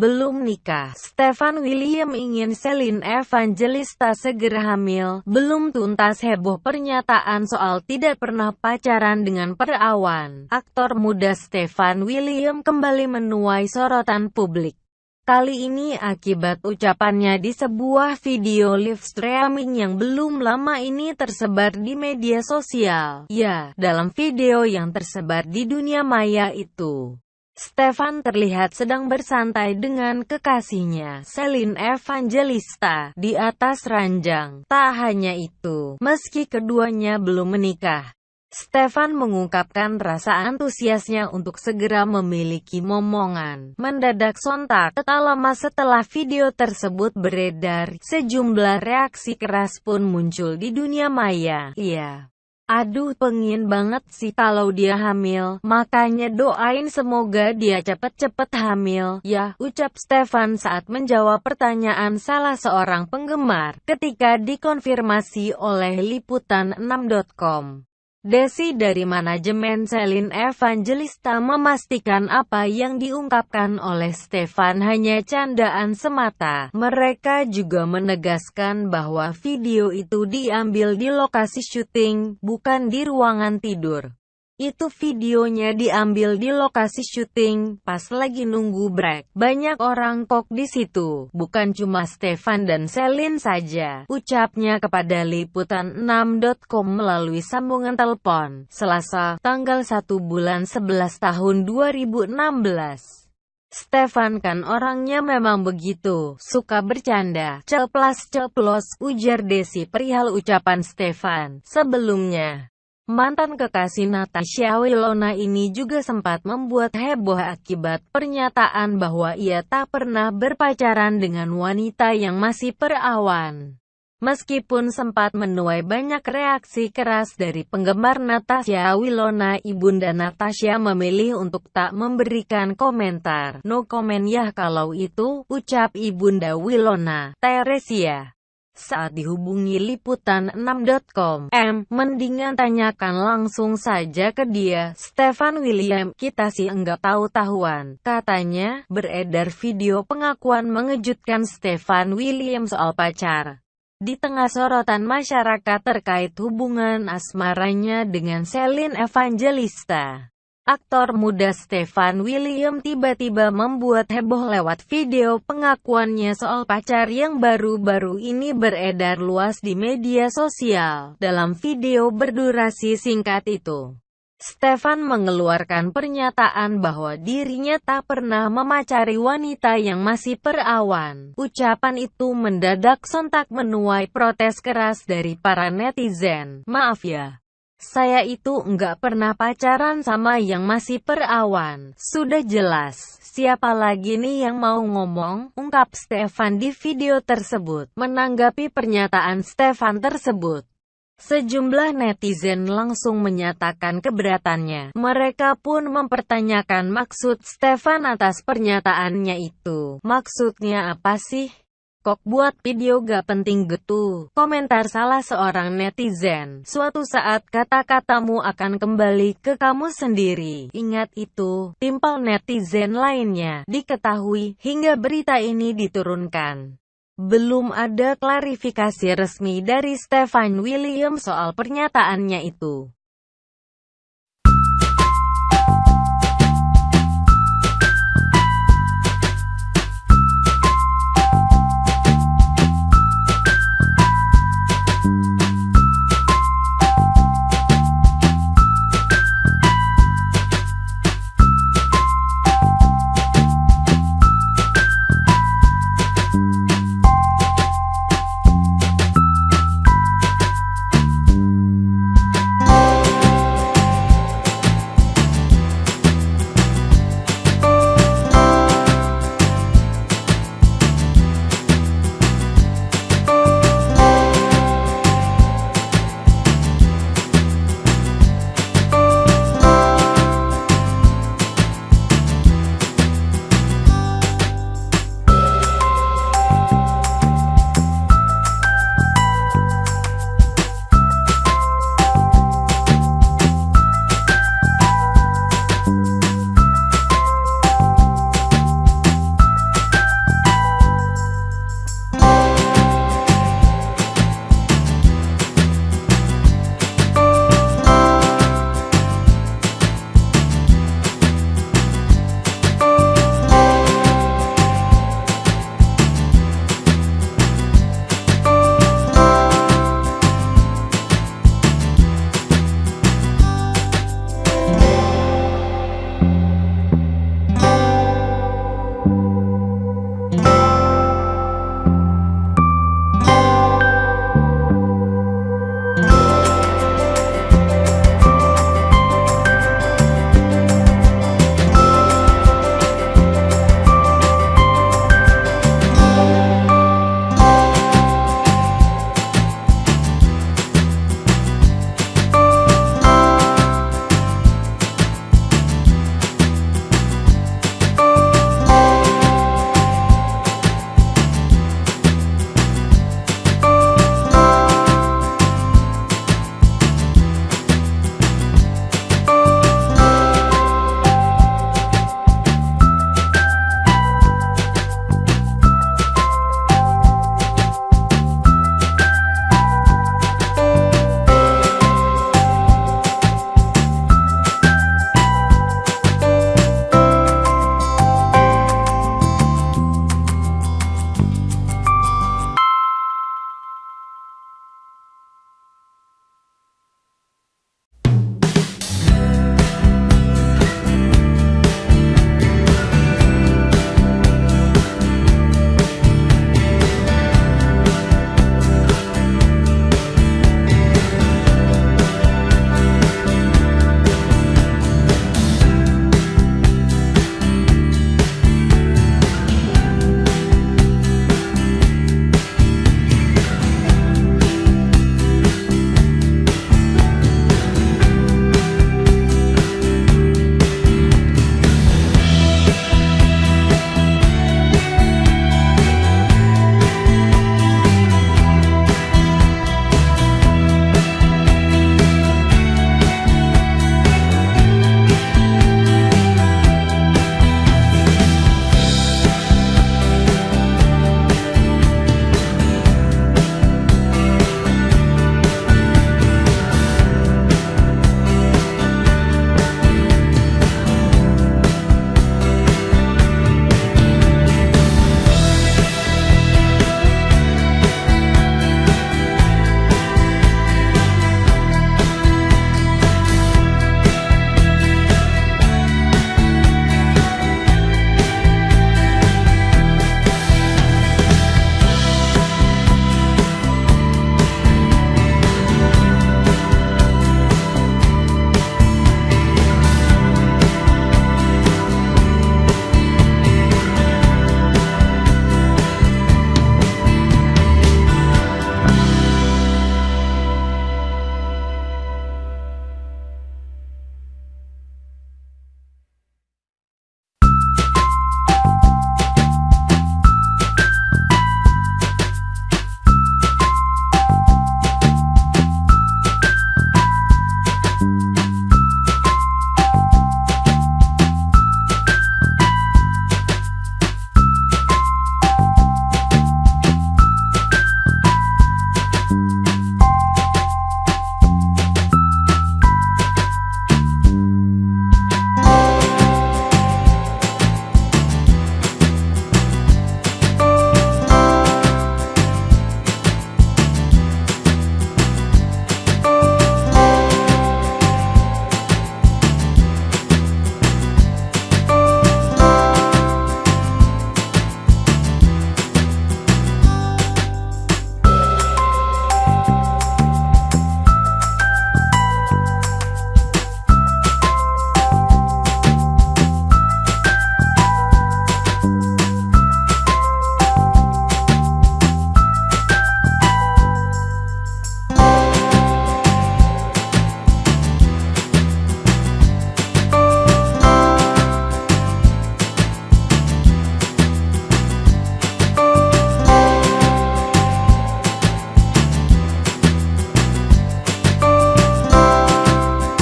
belum nikah. Stefan William ingin Celine Evangelista segera hamil. Belum tuntas heboh pernyataan soal tidak pernah pacaran dengan perawan. Aktor muda Stefan William kembali menuai sorotan publik. Kali ini akibat ucapannya di sebuah video live streaming yang belum lama ini tersebar di media sosial. Ya, dalam video yang tersebar di dunia maya itu, Stefan terlihat sedang bersantai dengan kekasihnya, Celine Evangelista, di atas ranjang. Tak hanya itu, meski keduanya belum menikah, Stefan mengungkapkan rasa antusiasnya untuk segera memiliki momongan. Mendadak sontak, tak lama setelah video tersebut beredar, sejumlah reaksi keras pun muncul di dunia maya. Iya. Aduh pengin banget sih kalau dia hamil, makanya doain semoga dia cepet-cepet hamil, ya, ucap Stefan saat menjawab pertanyaan salah seorang penggemar, ketika dikonfirmasi oleh Liputan6.com. Desi dari manajemen Celine Evangelista memastikan apa yang diungkapkan oleh Stefan hanya candaan semata. Mereka juga menegaskan bahwa video itu diambil di lokasi syuting, bukan di ruangan tidur. Itu videonya diambil di lokasi syuting, pas lagi nunggu break. Banyak orang kok di situ, bukan cuma Stefan dan Selin saja. Ucapnya kepada Liputan6.com melalui sambungan telepon, Selasa, tanggal 1 bulan 11 tahun 2016. Stefan kan orangnya memang begitu, suka bercanda, ceplas-ceplos, ujar Desi perihal ucapan Stefan. Sebelumnya, Mantan kekasih Natasha Wilona ini juga sempat membuat heboh akibat pernyataan bahwa ia tak pernah berpacaran dengan wanita yang masih perawan. Meskipun sempat menuai banyak reaksi keras dari penggemar Natasha Wilona, ibunda Natasha memilih untuk tak memberikan komentar. No comment ya kalau itu, ucap ibunda Wilona, Teresia. Saat dihubungi liputan6.com, M, mendingan tanyakan langsung saja ke dia, Stefan William, kita sih enggak tahu-tahuan. Katanya, beredar video pengakuan mengejutkan Stefan William soal pacar. Di tengah sorotan masyarakat terkait hubungan asmaranya dengan Celine Evangelista. Aktor muda Stefan William tiba-tiba membuat heboh lewat video pengakuannya soal pacar yang baru-baru ini beredar luas di media sosial. Dalam video berdurasi singkat itu, Stefan mengeluarkan pernyataan bahwa dirinya tak pernah memacari wanita yang masih perawan. Ucapan itu mendadak sontak menuai protes keras dari para netizen. Maaf ya. Saya itu enggak pernah pacaran sama yang masih perawan. Sudah jelas, siapa lagi nih yang mau ngomong? Ungkap Stefan di video tersebut. Menanggapi pernyataan Stefan tersebut, Sejumlah netizen langsung menyatakan keberatannya. Mereka pun mempertanyakan maksud Stefan atas pernyataannya itu. Maksudnya apa sih? Kok buat video gak penting gitu? Komentar salah seorang netizen. Suatu saat kata-katamu akan kembali ke kamu sendiri. Ingat itu, timpal netizen lainnya. Diketahui, hingga berita ini diturunkan. Belum ada klarifikasi resmi dari Stefan William soal pernyataannya itu.